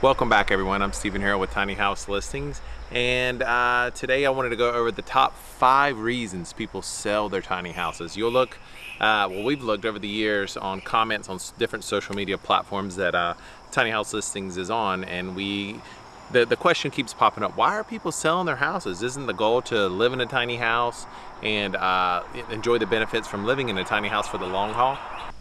Welcome back everyone, I'm Stephen Harrell with Tiny House Listings and uh, today I wanted to go over the top five reasons people sell their tiny houses. You'll look, uh, well we've looked over the years on comments on different social media platforms that uh, Tiny House Listings is on and we the, the question keeps popping up, why are people selling their houses? Isn't the goal to live in a tiny house and uh, enjoy the benefits from living in a tiny house for the long haul?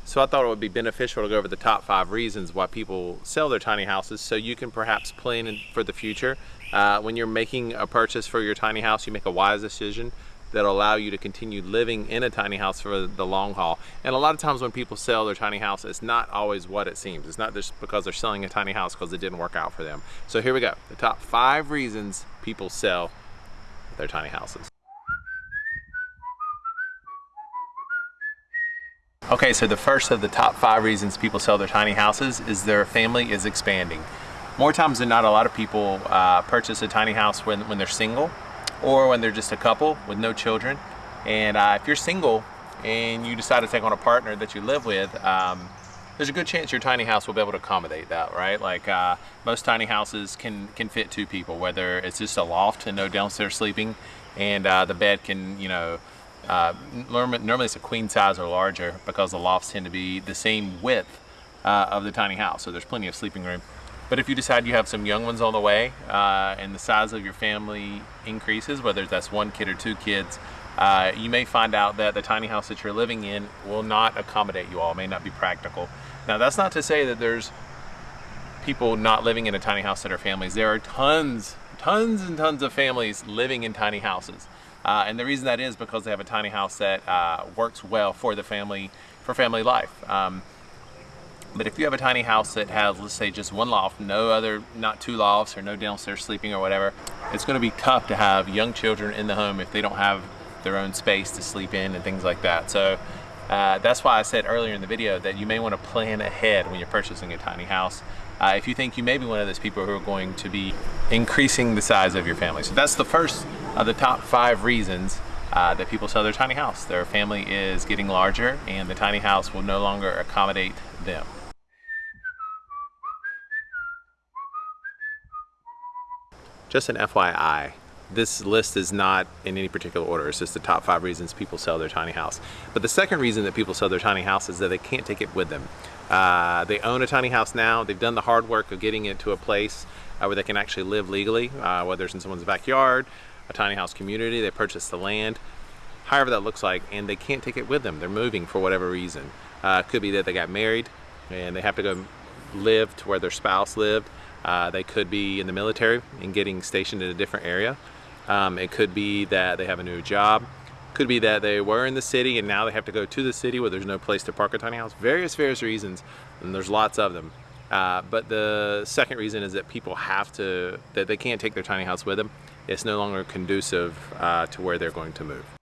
So I thought it would be beneficial to go over the top five reasons why people sell their tiny houses so you can perhaps plan for the future. Uh, when you're making a purchase for your tiny house, you make a wise decision that'll allow you to continue living in a tiny house for the long haul. And a lot of times when people sell their tiny house, it's not always what it seems. It's not just because they're selling a tiny house because it didn't work out for them. So here we go, the top five reasons people sell their tiny houses. Okay, so the first of the top five reasons people sell their tiny houses is their family is expanding. More times than not, a lot of people uh, purchase a tiny house when, when they're single or when they're just a couple with no children. And uh, if you're single and you decide to take on a partner that you live with, um, there's a good chance your tiny house will be able to accommodate that, right? Like uh, most tiny houses can, can fit two people, whether it's just a loft and no downstairs sleeping and uh, the bed can, you know, uh, normally it's a queen size or larger because the lofts tend to be the same width uh, of the tiny house, so there's plenty of sleeping room. But if you decide you have some young ones on the way uh, and the size of your family increases, whether that's one kid or two kids, uh, you may find out that the tiny house that you're living in will not accommodate you all, may not be practical. Now that's not to say that there's people not living in a tiny house that are families. There are tons, tons and tons of families living in tiny houses. Uh, and the reason that is because they have a tiny house that uh, works well for the family, for family life. Um, but if you have a tiny house that has, let's say, just one loft, no other, not two lofts or no downstairs sleeping or whatever, it's going to be tough to have young children in the home if they don't have their own space to sleep in and things like that. So uh, that's why I said earlier in the video that you may want to plan ahead when you're purchasing a tiny house. Uh, if you think you may be one of those people who are going to be increasing the size of your family. So that's the first of the top five reasons uh, that people sell their tiny house. Their family is getting larger and the tiny house will no longer accommodate them. Just an FYI, this list is not in any particular order. It's just the top five reasons people sell their tiny house. But the second reason that people sell their tiny house is that they can't take it with them. Uh, they own a tiny house now. They've done the hard work of getting it to a place uh, where they can actually live legally, uh, whether it's in someone's backyard, a tiny house community, they purchased the land, however that looks like, and they can't take it with them. They're moving for whatever reason. Uh, could be that they got married and they have to go live to where their spouse lived. Uh, they could be in the military and getting stationed in a different area. Um, it could be that they have a new job. Could be that they were in the city and now they have to go to the city where there's no place to park a tiny house. Various, various reasons, and there's lots of them. Uh, but the second reason is that people have to, that they can't take their tiny house with them. It's no longer conducive uh, to where they're going to move.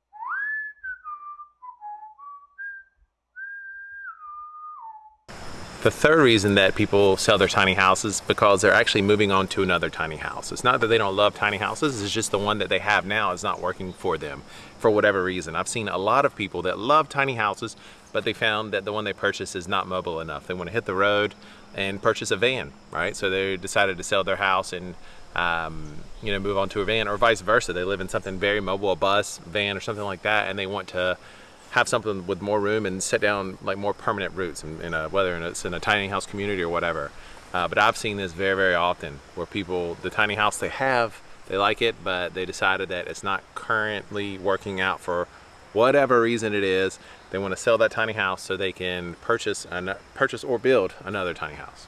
The third reason that people sell their tiny houses because they're actually moving on to another tiny house. It's not that they don't love tiny houses, it's just the one that they have now is not working for them for whatever reason. I've seen a lot of people that love tiny houses, but they found that the one they purchased is not mobile enough. They want to hit the road and purchase a van, right? So they decided to sell their house and um, you know, move on to a van or vice versa. They live in something very mobile, a bus, van or something like that, and they want to have something with more room and set down like more permanent roots in, in a, whether it's in a tiny house community or whatever. Uh, but I've seen this very, very often where people, the tiny house they have, they like it, but they decided that it's not currently working out for whatever reason it is. They want to sell that tiny house so they can purchase, an, purchase or build another tiny house.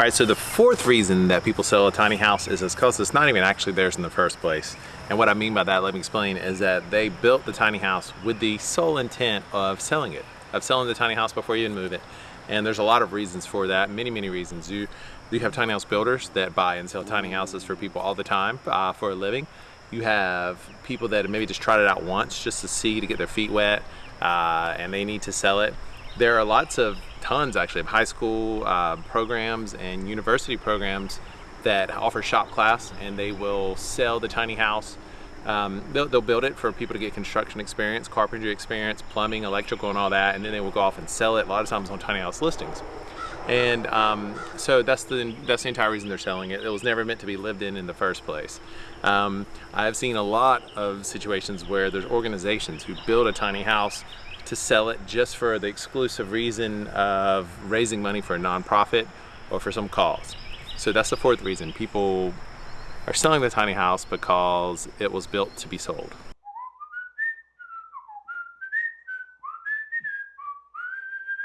All right, so the fourth reason that people sell a tiny house is because it's not even actually theirs in the first place. And what I mean by that, let me explain, is that they built the tiny house with the sole intent of selling it, of selling the tiny house before you even move it. And there's a lot of reasons for that, many, many reasons. You, you have tiny house builders that buy and sell tiny houses for people all the time uh, for a living. You have people that maybe just tried it out once just to see, to get their feet wet, uh, and they need to sell it. There are lots of, tons actually, of high school uh, programs and university programs that offer shop class and they will sell the tiny house Um, they'll, they'll build it for people to get construction experience, carpentry experience, plumbing, electrical, and all that, and then they will go off and sell it a lot of times on tiny house listings. And um, so that's the that's the entire reason they're selling it. It was never meant to be lived in in the first place. Um, I've seen a lot of situations where there's organizations who build a tiny house to sell it just for the exclusive reason of raising money for a nonprofit or for some cause. So that's the fourth reason. People are selling the tiny house because it was built to be sold.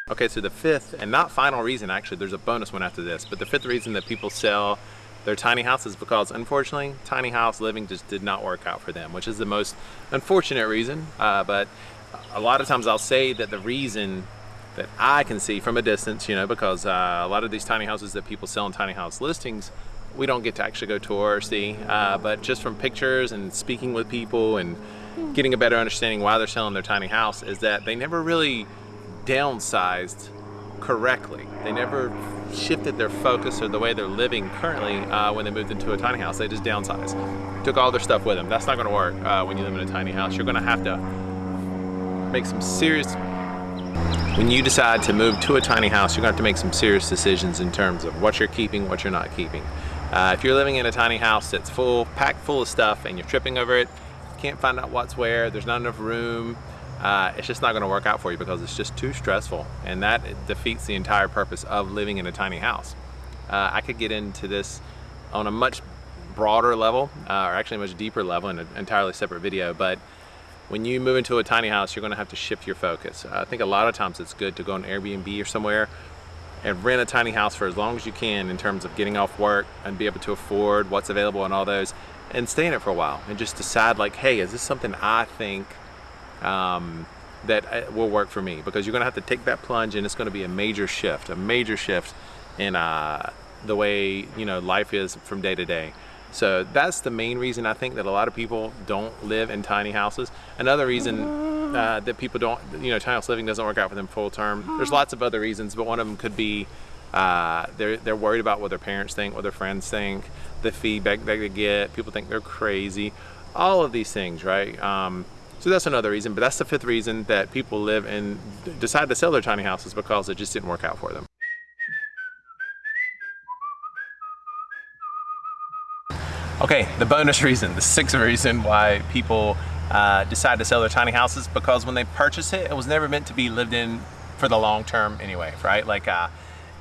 Okay, so the fifth and not final reason, actually, there's a bonus one after this, but the fifth reason that people sell their tiny house is because unfortunately, tiny house living just did not work out for them, which is the most unfortunate reason. Uh, but a lot of times I'll say that the reason that I can see from a distance, you know, because uh, a lot of these tiny houses that people sell in tiny house listings, we don't get to actually go tour or see, uh, but just from pictures and speaking with people and getting a better understanding why they're selling their tiny house is that they never really downsized correctly. They never shifted their focus or the way they're living currently uh, when they moved into a tiny house. They just downsized. Took all their stuff with them. That's not gonna work uh, when you live in a tiny house. You're gonna have to make some serious when you decide to move to a tiny house, you're going to have to make some serious decisions in terms of what you're keeping, what you're not keeping. Uh, if you're living in a tiny house that's full, packed full of stuff and you're tripping over it, can't find out what's where, there's not enough room, uh, it's just not going to work out for you because it's just too stressful and that defeats the entire purpose of living in a tiny house. Uh, I could get into this on a much broader level uh, or actually a much deeper level in an entirely separate video but when you move into a tiny house, you're gonna have to shift your focus. I think a lot of times it's good to go on Airbnb or somewhere and rent a tiny house for as long as you can in terms of getting off work and be able to afford what's available and all those and stay in it for a while and just decide like, hey, is this something I think um, that uh, will work for me? Because you're gonna have to take that plunge and it's gonna be a major shift, a major shift in uh, the way you know life is from day to day. So that's the main reason I think that a lot of people don't live in tiny houses. Another reason uh, that people don't, you know, tiny house living doesn't work out for them full term. There's lots of other reasons, but one of them could be uh, they're, they're worried about what their parents think, what their friends think, the feedback that they get, people think they're crazy, all of these things, right? Um, so that's another reason, but that's the fifth reason that people live and decide to sell their tiny houses because it just didn't work out for them. Okay, the bonus reason, the sixth reason why people uh, decide to sell their tiny houses because when they purchase it, it was never meant to be lived in for the long term anyway, right? Like, uh,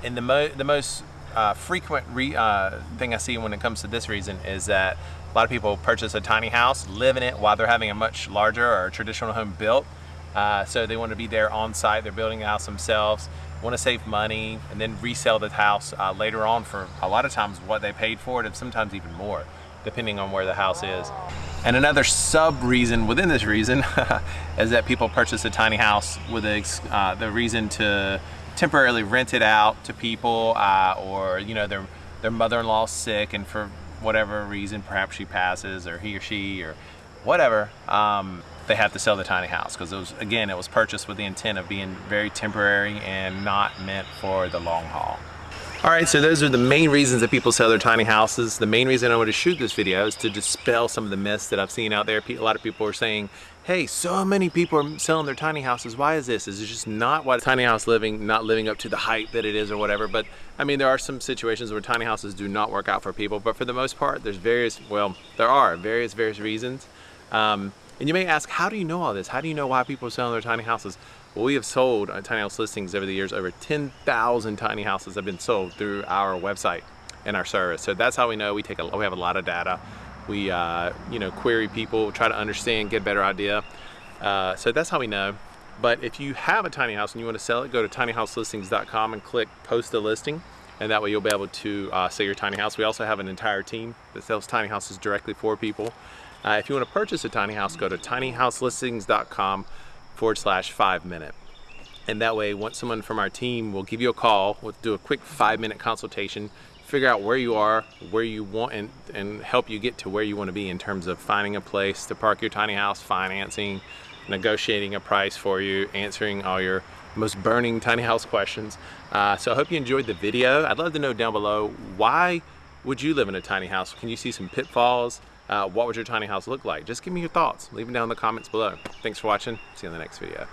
and the, mo the most uh, frequent uh, thing I see when it comes to this reason is that a lot of people purchase a tiny house, live in it while they're having a much larger or traditional home built. Uh, so they want to be there on site, they're building the house themselves, want to save money, and then resell the house uh, later on for a lot of times what they paid for it, and sometimes even more depending on where the house is. And another sub reason within this reason is that people purchase a tiny house with uh, the reason to temporarily rent it out to people uh, or you know their their mother-in-law sick and for whatever reason perhaps she passes or he or she or whatever um, they have to sell the tiny house because it was again it was purchased with the intent of being very temporary and not meant for the long haul. All right, so those are the main reasons that people sell their tiny houses. The main reason I want to shoot this video is to dispel some of the myths that I've seen out there. A lot of people are saying, hey, so many people are selling their tiny houses. Why is this? Is it just not what tiny house living, not living up to the hype that it is or whatever? But I mean, there are some situations where tiny houses do not work out for people, but for the most part, there's various, well, there are various, various reasons. Um, and you may ask, how do you know all this? How do you know why people are selling their tiny houses? We have sold uh, tiny house listings over the years. Over 10,000 tiny houses have been sold through our website and our service. So that's how we know we take a, we have a lot of data. We, uh, you know, query people, try to understand, get a better idea. Uh, so that's how we know. But if you have a tiny house and you want to sell it, go to tinyhouselistings.com and click post a listing. And that way you'll be able to uh, sell your tiny house. We also have an entire team that sells tiny houses directly for people. Uh, if you want to purchase a tiny house, go to tinyhouselistings.com forward slash five minute. And that way, once someone from our team will give you a call, we'll do a quick five minute consultation, figure out where you are, where you want, and, and help you get to where you want to be in terms of finding a place to park your tiny house, financing, negotiating a price for you, answering all your most burning tiny house questions. Uh, so I hope you enjoyed the video. I'd love to know down below, why would you live in a tiny house? Can you see some pitfalls? Uh, what would your tiny house look like? Just give me your thoughts. Leave them down in the comments below. Thanks for watching. See you in the next video.